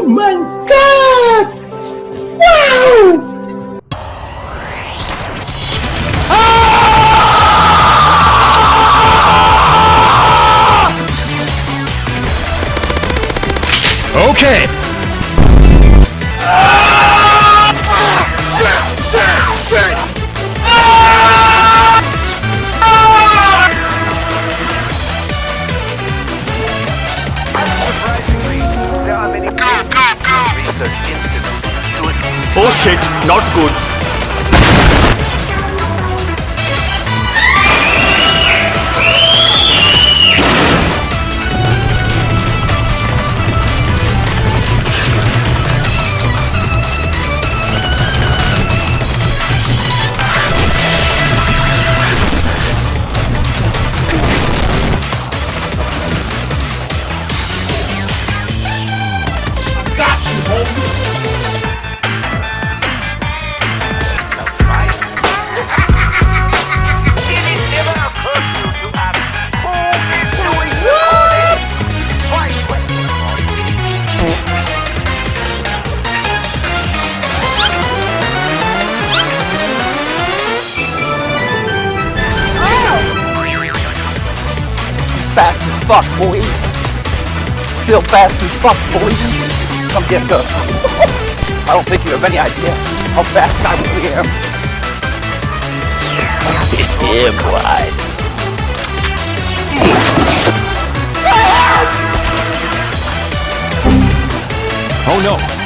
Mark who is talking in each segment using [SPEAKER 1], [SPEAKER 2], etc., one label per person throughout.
[SPEAKER 1] Oh my god! Wow!
[SPEAKER 2] Okay. Oh shit, not good.
[SPEAKER 3] Fast as fuck, boy. Still fast as fuck, boy. Come get some. I don't think you have any idea how fast I really am. yeah, boy.
[SPEAKER 2] Oh no.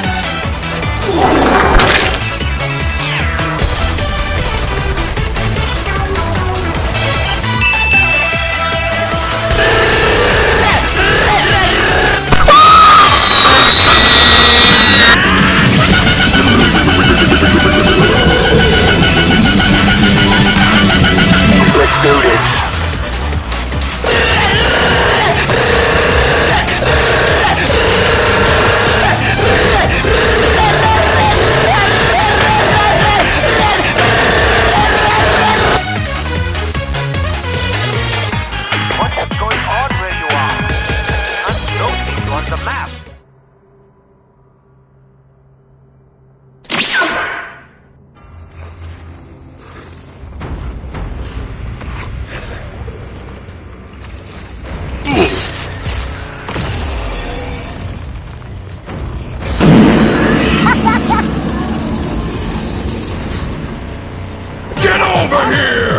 [SPEAKER 2] Over here!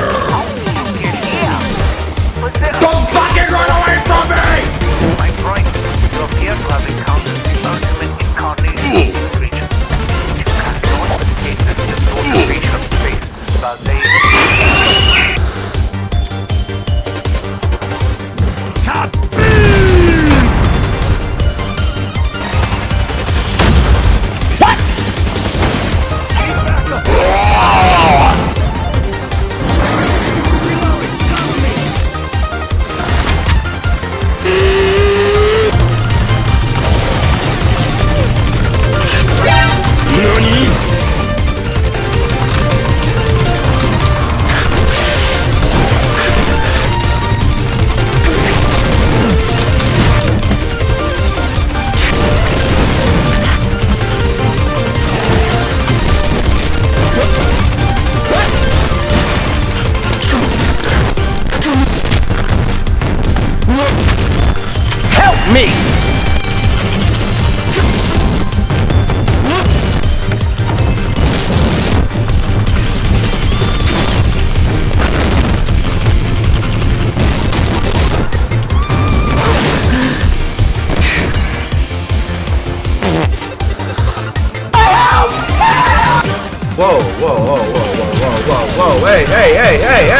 [SPEAKER 1] Whoa, whoa, whoa, whoa, whoa, whoa, whoa, hey, hey, hey, hey!